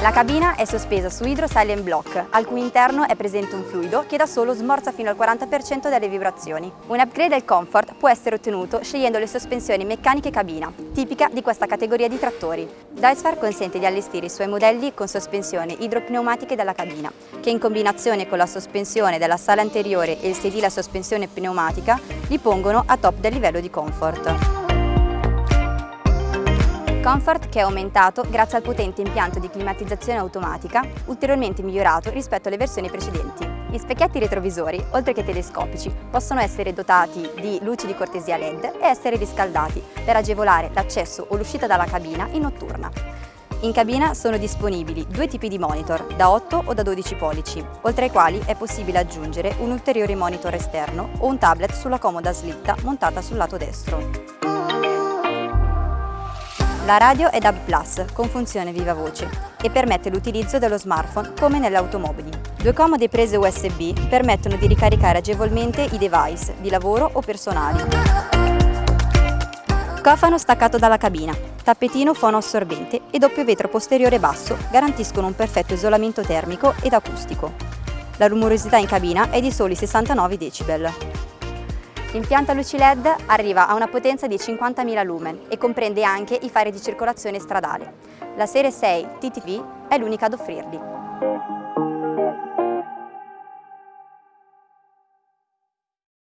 La cabina è sospesa su Hydro Silent Block, al cui interno è presente un fluido che da solo smorza fino al 40% delle vibrazioni. Un upgrade al comfort può essere ottenuto scegliendo le sospensioni meccaniche cabina, tipica di questa categoria di trattori. Deutzfahr consente di allestire i suoi modelli con sospensioni idropneumatiche della cabina, che in combinazione con la sospensione della sala anteriore e il sedile a sospensione pneumatica li pongono a top del livello di comfort. Comfort che è aumentato grazie al potente impianto di climatizzazione automatica, ulteriormente migliorato rispetto alle versioni precedenti. Gli specchietti retrovisori, oltre che telescopici, possono essere dotati di luci di cortesia LED e essere riscaldati per agevolare l'accesso o l'uscita dalla cabina in notturna. In cabina sono disponibili due tipi di monitor, da 8 o da 12 pollici, oltre ai quali è possibile aggiungere un ulteriore monitor esterno o un tablet sulla comoda slitta montata sul lato destro. La radio è DAB+, con funzione viva voce, e permette l'utilizzo dello smartphone come nelle automobili. Due comode prese USB permettono di ricaricare agevolmente i device di lavoro o personali. Cofano staccato dalla cabina, tappetino fono assorbente e doppio vetro posteriore basso garantiscono un perfetto isolamento termico ed acustico. La rumorosità in cabina è di soli 69 decibel. L'impianto a luci LED arriva a una potenza di 50.000 lumen e comprende anche i fari di circolazione stradale. La serie 6 TTV è l'unica ad offrirli.